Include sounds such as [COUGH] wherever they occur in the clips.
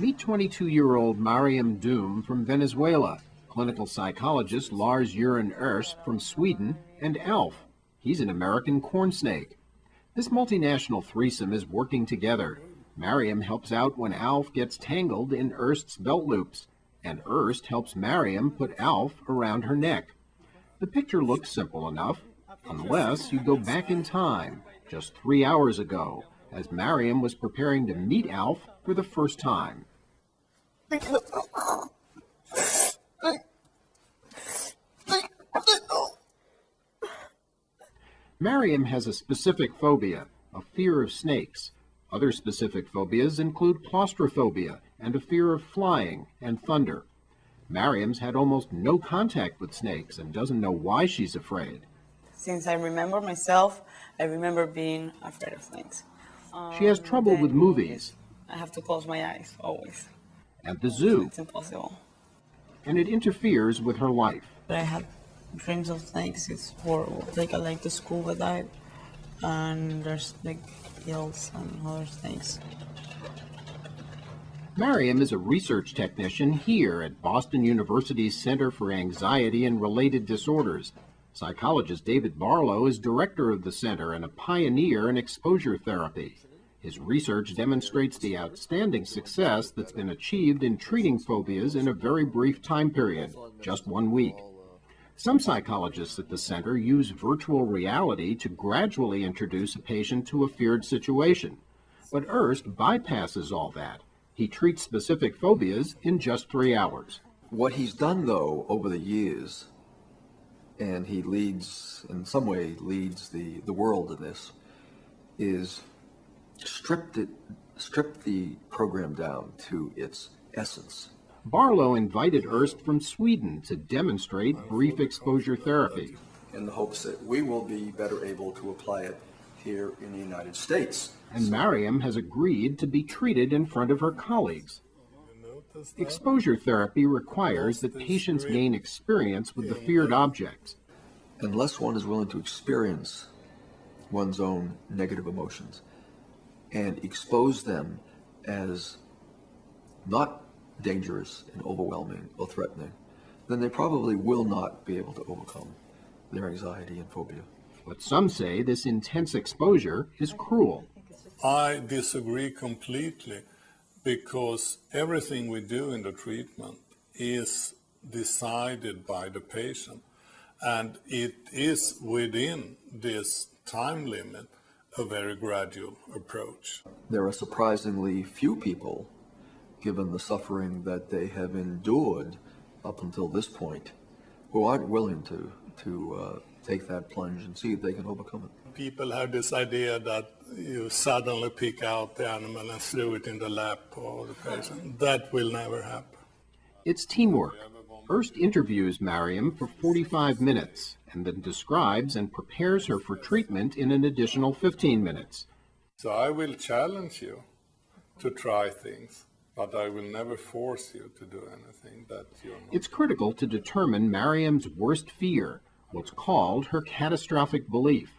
Meet 22-year-old Mariam Doom from Venezuela, clinical psychologist Lars Göran Öst from Sweden, and Alf. He's an American corn snake. This multinational threesome is working together. Mariam helps out when Alf gets tangled in Öst's belt loops, and Öst helps Mariam put Alf around her neck. The picture looks simple enough, unless you go back in time, just three hours ago, as Mariam was preparing to meet Alf for the first time. Mariam has a specific phobia, a fear of snakes. Other specific phobias include claustrophobia and a fear of flying and thunder. Mariam's had almost no contact with snakes and doesn't know why she's afraid. Since I remember myself, I remember being afraid of snakes. She has trouble um, with movies. I have to close my eyes, always. At the zoo. It's impossible. And it interferes with her life. But I have dreams of snakes. It's horrible. Like I like to scuba dive, and there's like hills and other snakes. Mariam is a research technician here at Boston University's Center for Anxiety and Related Disorders. Psychologist David Barlow is director of the center and a pioneer in exposure therapy. His research demonstrates the outstanding success that's been achieved in treating phobias in a very brief time period, just one week. Some psychologists at the center use virtual reality to gradually introduce a patient to a feared situation. But Öst bypasses all that. He treats specific phobias in just three hours. What he's done, though, over the years, and he leads, in some way, leads the, the world in this, is stripped it, stripped the program down to its essence. Barlow invited Öst from Sweden to demonstrate brief exposure therapy. In the hopes that we will be better able to apply it here in the United States. And Mariam has agreed to be treated in front of her colleagues. Exposure therapy requires that patients gain experience with the feared objects. Unless one is willing to experience one's own negative emotions and expose them as not dangerous and overwhelming or threatening, then they probably will not be able to overcome their anxiety and phobia. But some say this intense exposure is cruel. I disagree completely because everything we do in the treatment is decided by the patient and it is within this time limit a very gradual approach. There are surprisingly few people, given the suffering that they have endured up until this point, who aren't willing to, to uh, take that plunge and see if they can overcome it. People have this idea that you suddenly pick out the animal and throw it in the lap of the patient. That will never happen. It's teamwork. Öst interviews Mariam for 45 minutes and then describes and prepares her for treatment in an additional 15 minutes. So I will challenge you to try things, but I will never force you to do anything that you're not. It's critical to determine Mariam's worst fear, what's called her catastrophic belief.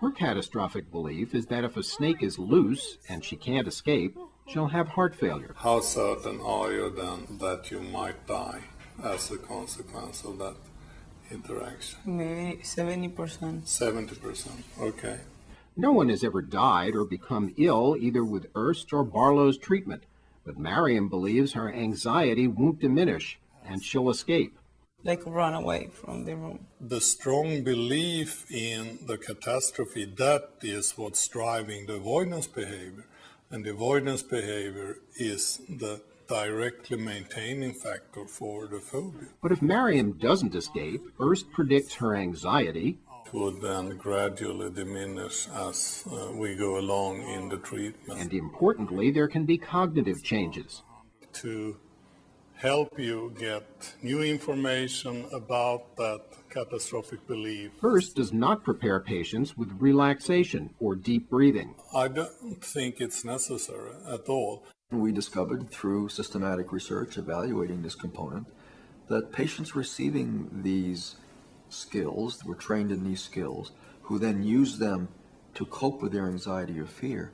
Her catastrophic belief is that if a snake is loose and she can't escape, she'll have heart failure. How certain are you then that you might die as a consequence of that interaction? Maybe 70%. 70%, okay. No one has ever died or become ill either with Öst or Barlow's treatment, but Mariam believes her anxiety won't diminish and she'll escape. Like run away from the room. The strong belief in the catastrophe, that is what's driving the avoidance behavior. And the avoidance behavior is the directly maintaining factor for the phobia. But if Mariam doesn't escape, Öst predicts her anxiety would then gradually diminish as uh, we go along in the treatment. And importantly, there can be cognitive changes. To help you get new information about that catastrophic belief. Öst does not prepare patients with relaxation or deep breathing. I don't think it's necessary at all. We discovered through systematic research evaluating this component that patients receiving these skills, were trained in these skills, who then used them to cope with their anxiety or fear,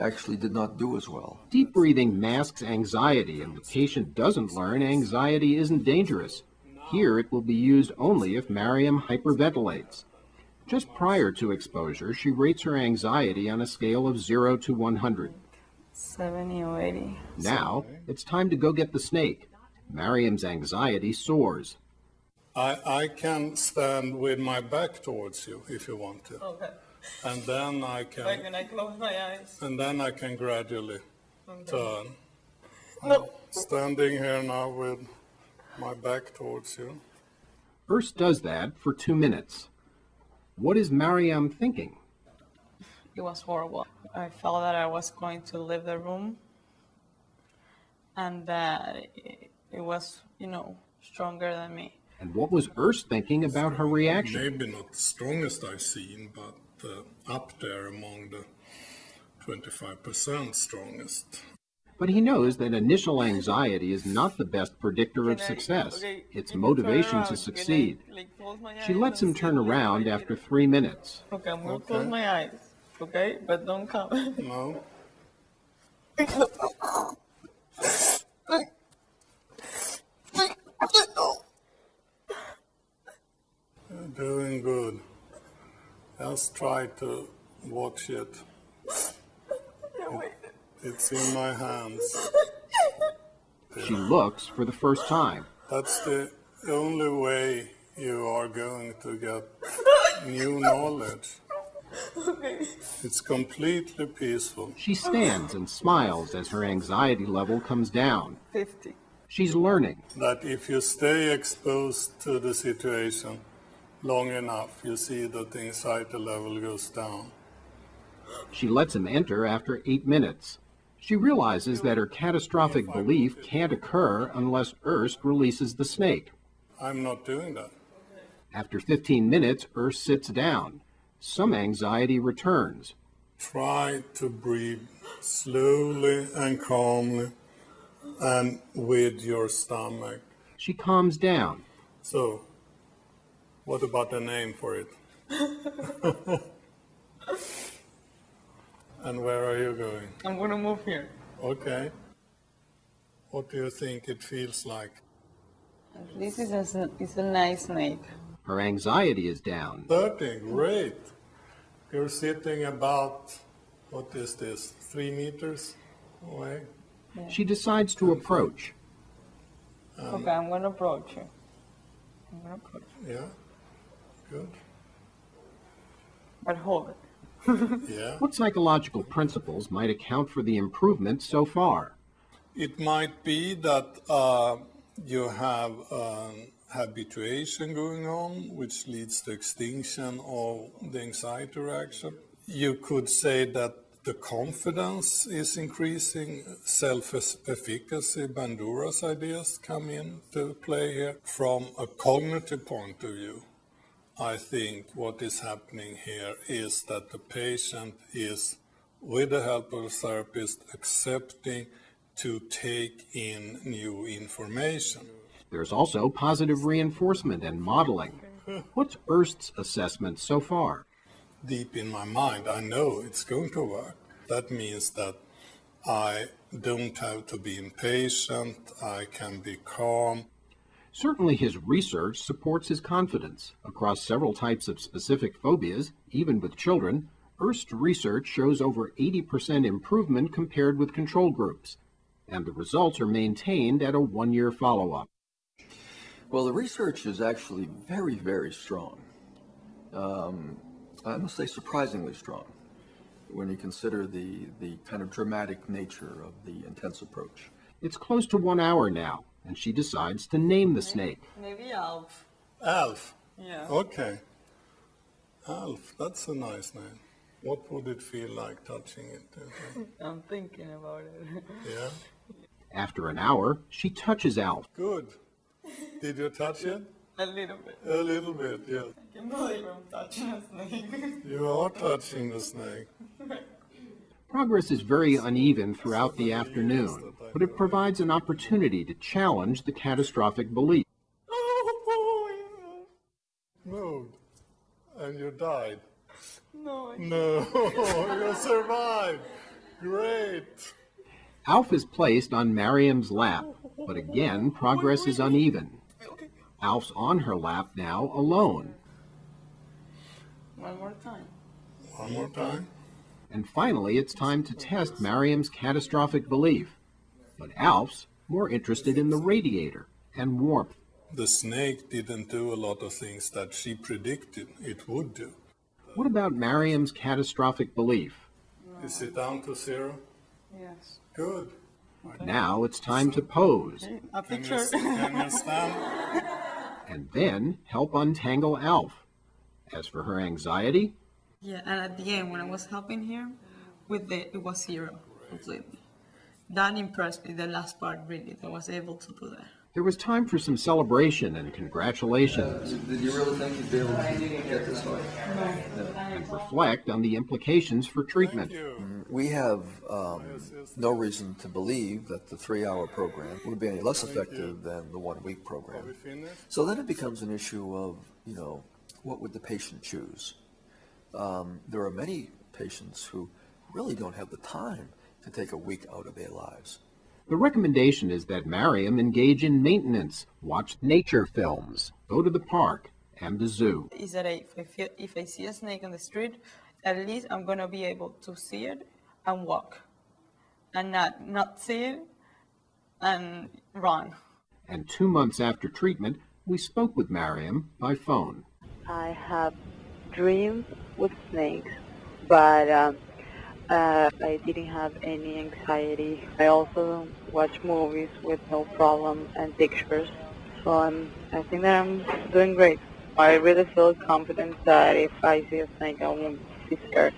actually did not do as well. Deep breathing masks anxiety, and the patient doesn't learn anxiety isn't dangerous. Here, it will be used only if Mariam hyperventilates. Just prior to exposure, she rates her anxiety on a scale of 0 to 100. 70 or 80. Now, it's time to go get the snake. Mariam's anxiety soars. I, I can stand with my back towards you if you want to. Okay. And then I can. Like can, when I close my eyes. and then I can gradually turn. No. Standing here now with my back towards you. Öst does that for two minutes. What is Mariam thinking? It was horrible. I felt that I was going to leave the room and that it, it was, you know, stronger than me. And what was Öst thinking about her reaction? Maybe not the strongest I've seen, but uh, up there among the 25% strongest. But he knows that initial anxiety is not the best predictor of success. okay, It's you can turn motivation to Can I, succeed. like, She lets him turn around after three minutes. Okay, I'm gonna Okay. close my eyes. Okay, but don't come. No? You're doing good. Just try to watch it. It's in my hands. She looks for the first time. That's the only way you are going to get new knowledge. It's completely peaceful. She stands and smiles as her anxiety level comes down. 50. She's learning. That if you stay exposed to the situation long enough, you see that the anxiety level goes down. She lets him enter after eight minutes. She realizes that her catastrophic belief can't occur unless Öst releases the snake. I'm not doing that. After 15 minutes, Öst sits down. Some anxiety returns. Try to breathe slowly and calmly and with your stomach. She calms down. So, what about the name for it? [LAUGHS] and where are you going? I'm gonna move here. Okay. What do you think it feels like? This is a, it's a nice snake. Her anxiety is down. 30, great. You're sitting about, what is this, three meters away? She decides to approach. okay, I'm gonna approach you. I'm gonna approach you. Yeah? Good. But hold it. [LAUGHS] Yeah. What psychological principles might account for the improvement so far? It might be that uh, you have um, habituation going on, which leads to extinction of the anxiety reaction. You could say that the confidence is increasing, self-efficacy, Bandura's ideas come into play here. From a cognitive point of view, I think what is happening here is that the patient is, with the help of a therapist, accepting to take in new information. There's also positive reinforcement and modeling. What's Öst's assessment so far? Deep in my mind, I know it's going to work. That means that I don't have to be impatient, I can be calm. Certainly, his research supports his confidence. Across several types of specific phobias, even with children, Öst's research shows over 80% improvement compared with control groups, and the results are maintained at a one year follow up. Well, the research is actually very, very strong. Um, I must say surprisingly strong when you consider the, the kind of dramatic nature of the intense approach. It's close to one hour now, and she decides to name the snake. Maybe Alf. Alf. Yeah. Okay. Alf, that's a nice name. What would it feel like touching it? do you think? [LAUGHS] I'm thinking about it. Yeah? After an hour, she touches Alf. Good. Did you touch it? a little bit. A little bit, yes. I can believe I'm touching a snake. You are touching the snake. Progress is very uneven throughout the afternoon, but it provides an opportunity to challenge the catastrophic belief. Moved. And you died. no, I No, [LAUGHS] you survived. Great. Alf is placed on Mariam's lap, but again, progress is uneven. Alf's on her lap now alone. One more time. One more time. And finally, it's time to test Mariam's catastrophic belief. But Alf's more interested in the radiator and warmth. The snake didn't do a lot of things that she predicted it would do. What about Mariam's catastrophic belief? Is it down to zero? Yes. Good. Now it's time to pose A Can you, picture. can you [LAUGHS] and then help untangle Alf. As for her anxiety, Yeah, and at the end, when I was helping him, with the it was zero completely. That impressed me. The last part really, that I was able to do that. there was time for some celebration and congratulations uh, Did you really think you'd be able to get this far? and reflect on the implications for treatment. You. We have um, no reason to believe that the three-hour program would be any less effective than the one-week program. So then it becomes an issue of, you know, what would the patient choose? Um, there are many patients who really don't have the time to take a week out of their lives. The recommendation is that Mariam engage in maintenance, watch nature films, go to the park and the zoo. Is that I- if I feel, if I see a snake on the street, at least I'm gonna be able to see it and walk, and not not see and run. And two months after treatment, we spoke with Mariam by phone. I have dreams with snakes, but um, uh, I didn't have any anxiety. I also watch movies with no problem and pictures, so I'm, I think that I'm doing great. I really feel confident that if I see a snake, I won't be scared.